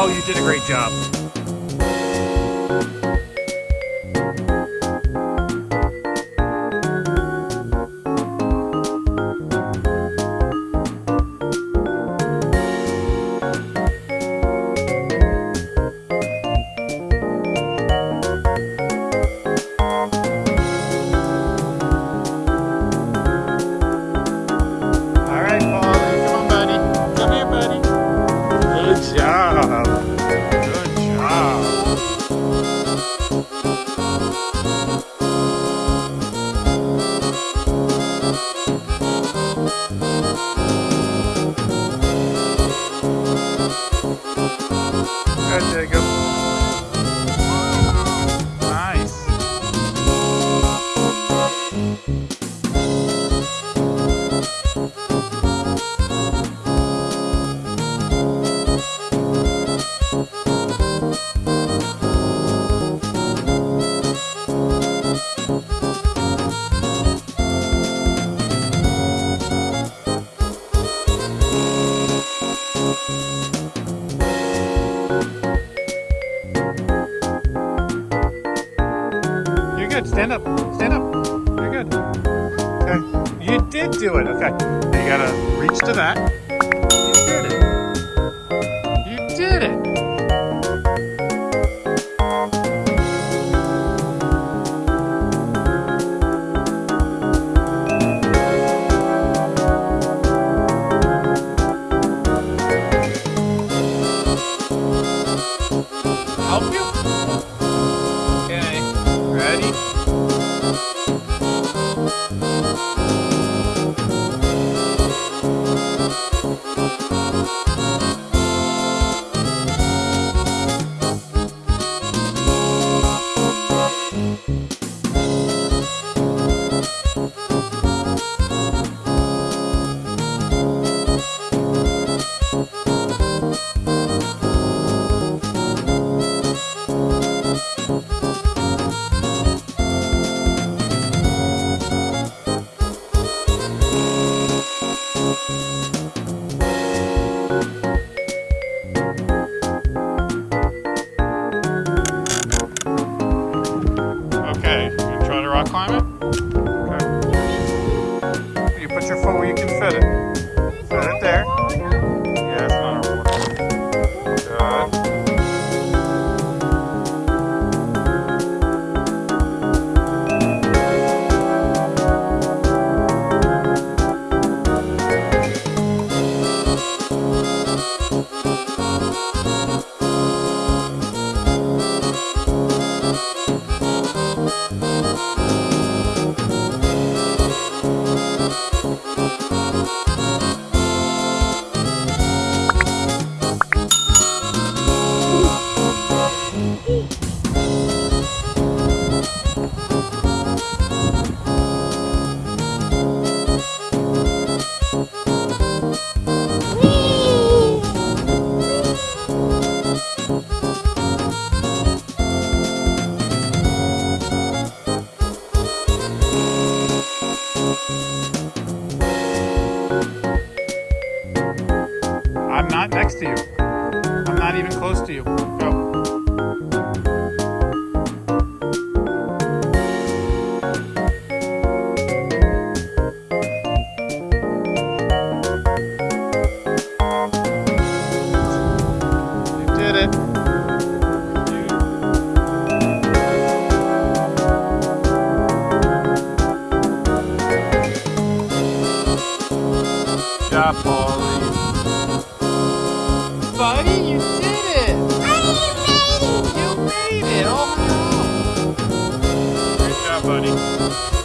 Oh, you did a great job. You're good. Stand up. Stand up. You're good. Okay. You did do it. Okay. You gotta reach to that. Your foot where you can fit it. Not next to you. I'm not even close to you. Go. You buddy.